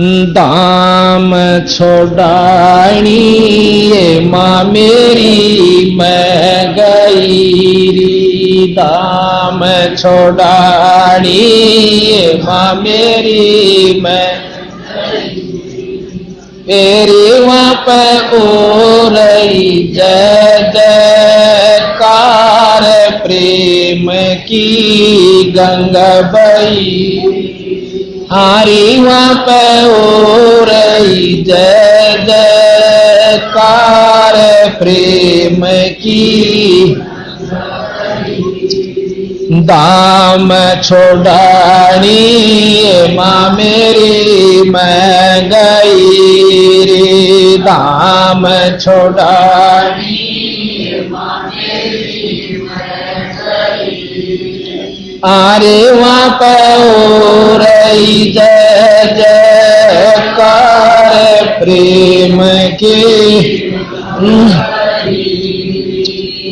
दाम छोड़ानी, ये माँ मेरी मैं गई दाम छोड़ानी, ये माँ मेरी मैं तेरी वहाँ पे ओ रही जय जयकार प्रेम की गंगा बई हारी वहाँ पे ओ रही जय जयकार प्रेम की। दाम छोड़ानी माँ मेरी, मैं गई रे। दाम छोड़ानी पे हो पर जय जयकार प्रेम के।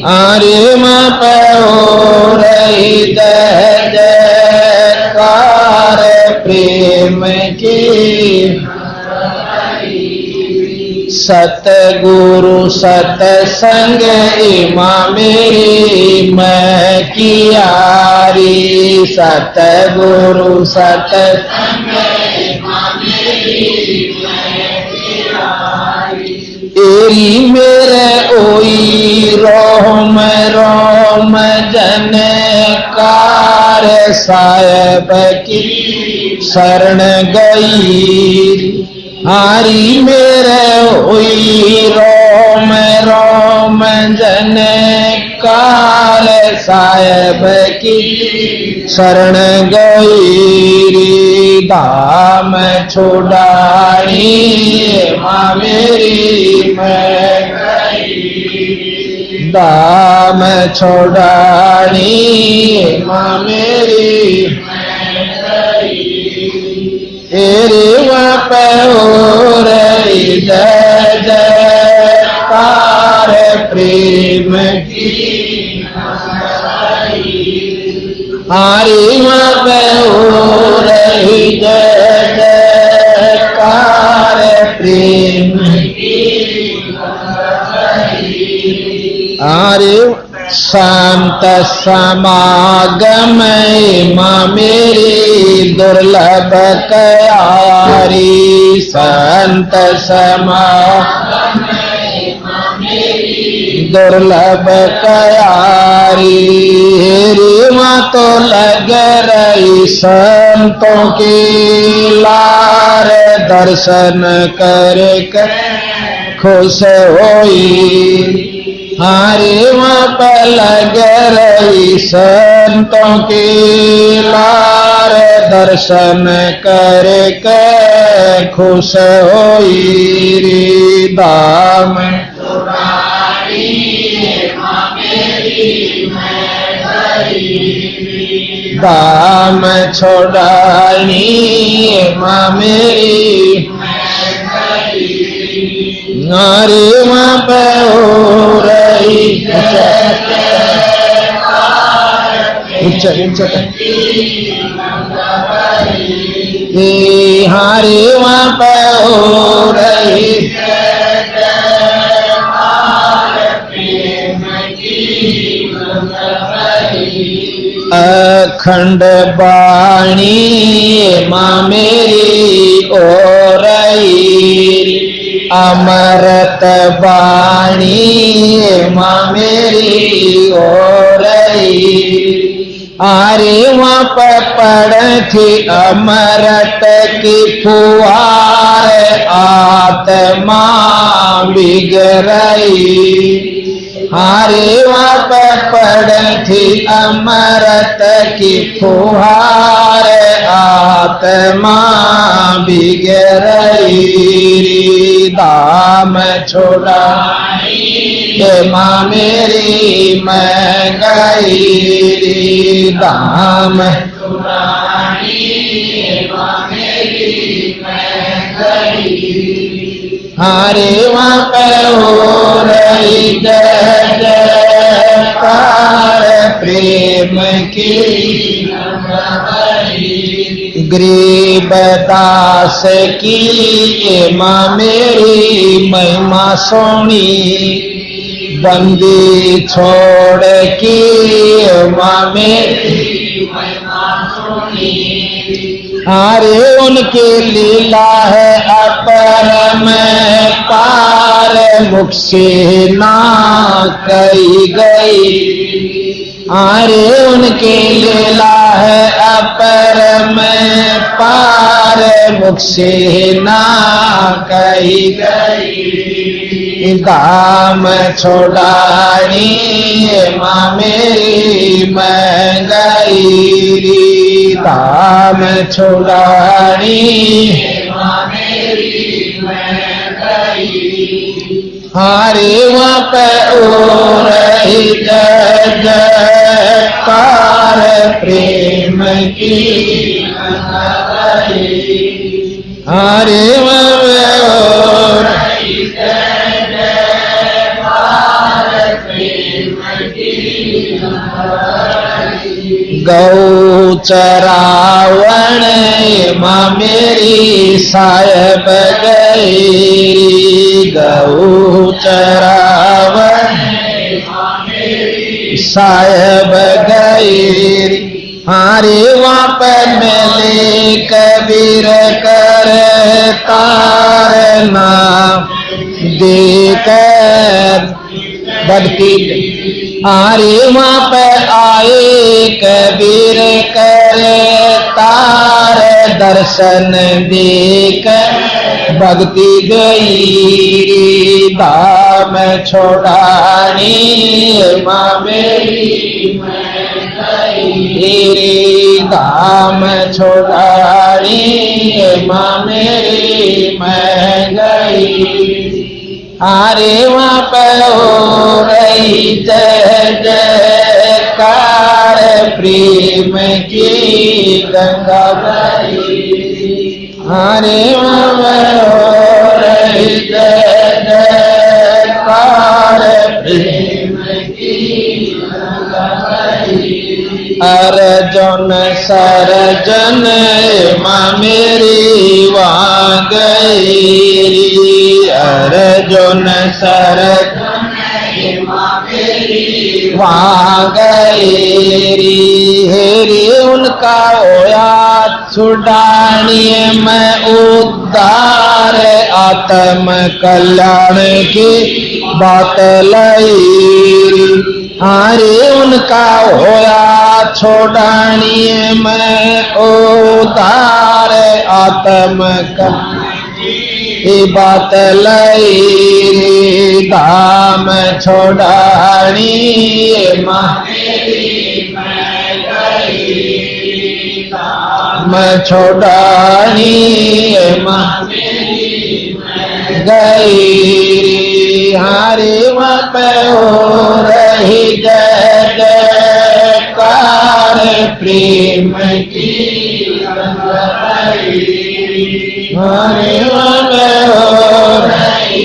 आरे वहाँ पर जय रही जय सतगुरु सतसंग इमा मेरी मैं कियारी सतगुरु सतसंग एरी मेरे ओई रोम रोम जन कार साहेब की शरण गई। हारी मेरे हुई रोम रोम जन काल साहेब की शरण गई दाम छोड़ानी माँ मेरी मैं दाम छोड़ानी माँ मेरी तेरे हो रही जय जयकार प्रेम की हमारी वहाँ पे हो रही जय जयकार प्रेम अरे शांत समागम माँ मेरी दुर्लभ कयारी। संत समागम दुर्लभ कयारी। हेरी माँ तो लग रही संतों की लार। दर्शन कर कर खुश होई। हरे पर लग रही संतों की लार। दर्शन कर के खुश होई दाम दाम छोड़ानी माँ मेरी नारे वहाँ पे हो रही ऊँचा ऊँचा हारे वहाँ हो रही अखंड बाणी माँ मेरी ओ रही। अमरत बाणी माँ मेरी ओ रही आरे वहाँ पर पड़ थी अमरत की फुआर आत्मा बिगड़ई हारे पड़ थी अमरत की, फुहार आत्मा बिगड़ई दाम छोड़ा। ये माँ मेरी मैं गई, दाम हारे वहाँ पे हो रही जय जयकार प्रेम की गरीब दास की माँ मेरी महिमा सोनी। बंदी छोड़ की माँ मेरी अरे उनके लीला है अपर में पार मुख से ना कही गई। अरे उनकी लीला है अपर में पार मुख से ना कही गई। दाम छोड़ानी माँ मेरी मैं गई। दाम वहाँ पे ओ रही जग पार प्रेम की हरे वहाँ पे ओ रही गौ चरावण माँ मेरी साहेब गई। गौ चरावण साहेब गई। हारे वहाँ पर मिले कबीर कर तारना देकर भक्ति आरे वहाँ पर आए, कबीर कर तार दर्शन देख। भक्ति गई, धाम छोड़ानी, माँ मेरी मेरी धाम छोड़ानी, माँ मेरी मैं गई। अरे वहाँ पर हो रही जय प्रेम की गंगा बही अरे वहाँ पर हो रही प्रेम की गंगा सरजन मेरी वहाँ गई अर्जुन सरजन वहाँ हेरी उनका होया छुड़ानिए, मैं उद्धार आत्म कल्याण की बात लई अरे उनका होया छोड़ानिए, मैं उदार आत्म कल्याण की बात लई धाम छोड़ानी माँ। गई हारे पे हो रही जय जयकार प्रेम की। हारे वहाँ पे हो रही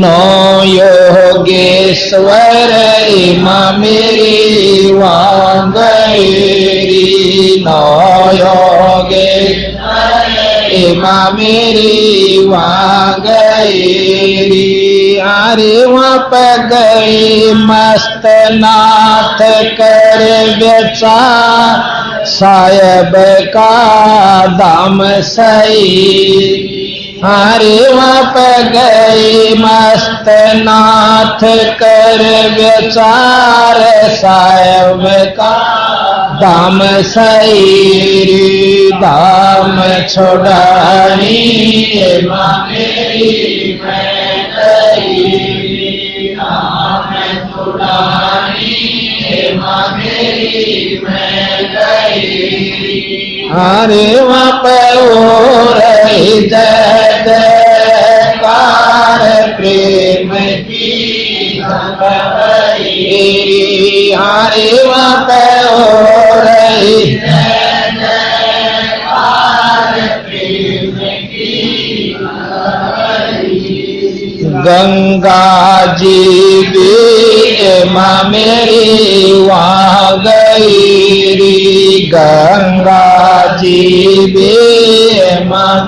नौ योगेश्वर माँ मेरी वांगेरी। नौ योगेश्वर माँ मेरी वांगेरी अरे वहाँ पर गई मस्त नाथ कर बेचा। साहेब का दाम सही। हरे वहाँ पर गई मस्त नाथ कर विचार साहेब का दाम सही दाम छोड़ानी मेरी हरे वहाँ पे हो रही जय जयकार प्रेम की हरे हो रही गंगा जी भी मेरी वहाँ गई गंगा जी भी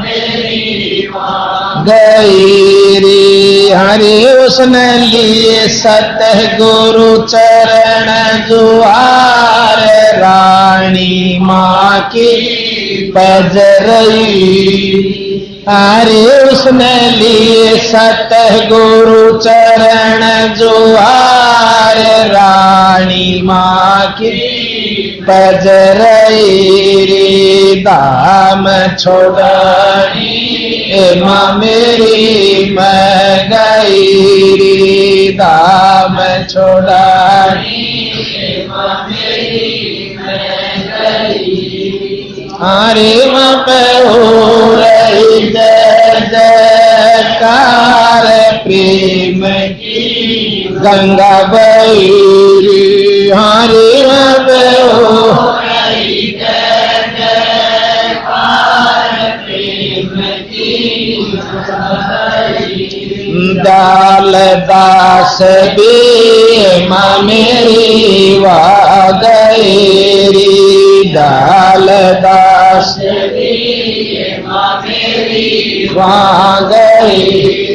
मेरी। वहाँ गई हरि उसने लिए सतह गुरु चरण जुआर रानी माँ की पजरई अरे उसने लिए सतह गुरु चरण जुआर रानी माँ की पजरई दाम माँ मेरी मैं गई दाम मैं हरे माँ रही जय जयकार प्रेम गंगा बैरी हरे दाल दास भी माँ मेरी वा गई दाल दास वहाँ गई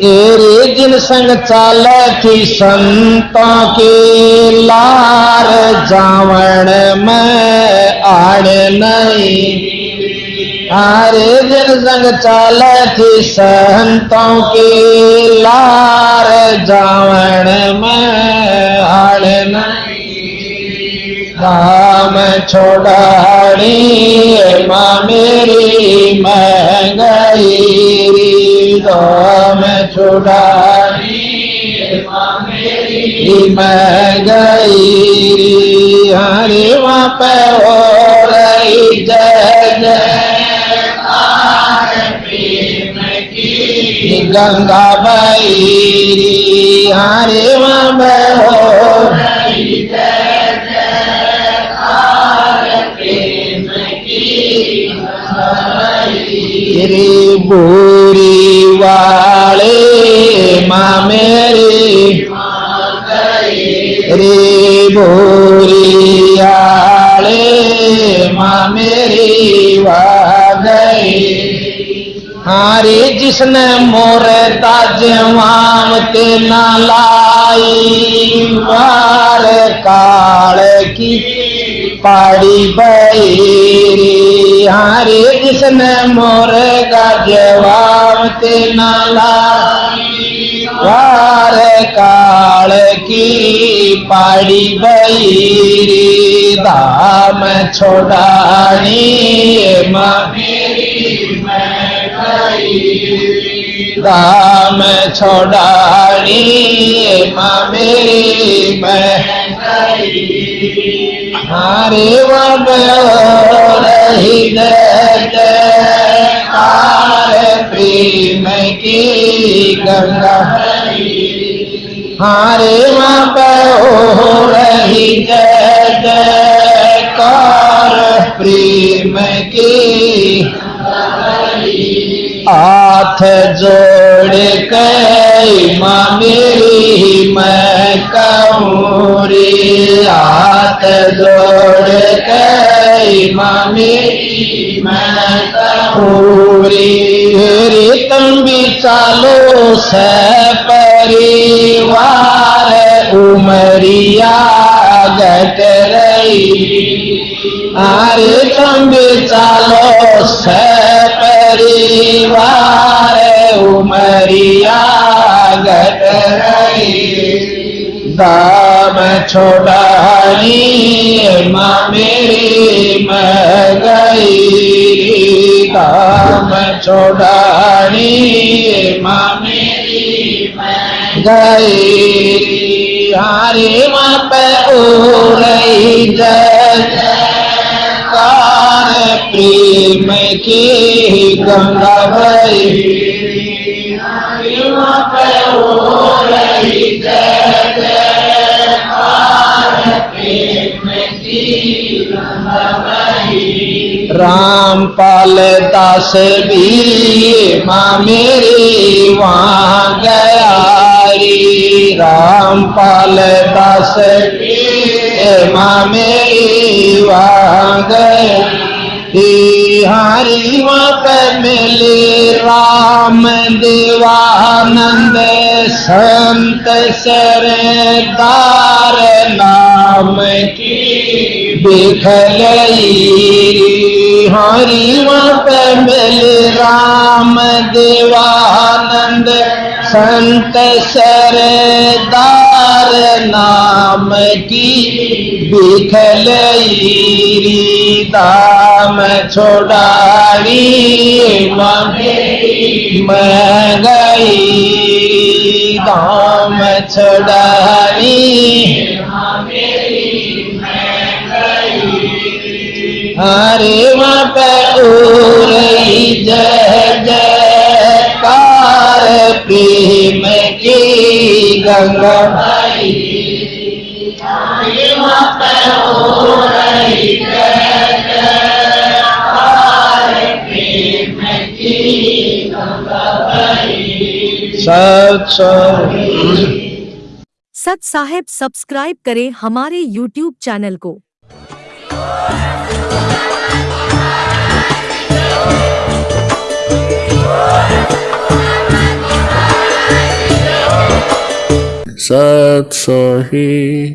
तेरे जिन संग चाल थी संतों के लार जावण में आड़ नहीं। हरे दिन संग चाल थी संतों के लार जावण में नहीं। राम छोड़ानी माँ मेरी, मैं गई राम। छोड़ानी माँ गई। हरे वहाँ पे हो जय की गंगा बई हरे वहाँ पे हो रही जय रे बोरी वाले माँ मेरी रे बोरी माँ मेरी वा गई हारे जिसने मोर ताजवाम ते न लाई वार काल की पाड़ी बैरी। हारे जिसने मोर का जवाब ते नाला वार काल की पाड़ी बैरी, दाम छोड़ानी दाम छोड़ानी मेरी मैं हरे रही कार प्रेम की गंगा हरे वहाँ हो रही जय जयकार प्रेम की। हाथ जोड़ के माँ मेरी मैं कहूँ रे हाथ जोड़ के माँ मेरी मैं कहूँ रे रे तुम भी चालो से परिवार उमरिया गट रही। अरे तुम चालो से परिवार उमरिया गट रही। दाम छोड़ानी माँ मेरी मैं गई। दाम छोड़ानी माँ मेरी गई। हरे माँ पे ओ रही जय कार प्रेम की गंगा भई राम पाल दास भी माँ मेरी वहाँ गया राम पाल दास माँ मेरी वहाँ वांग हरि मत मिले राम देवानंद संत सरदार नाम की बिखलई हरि मत मिले राम देवानंद संत सरदार नाम की बिखलई दाम छोड़ाई मैं गई दाम छोड़ाई। हरे वहाँ पे रही जय जयकार, प्रेम की गंगा। सत साहेब सब्सक्राइब करें हमारे यूट्यूब चैनल को। सत सही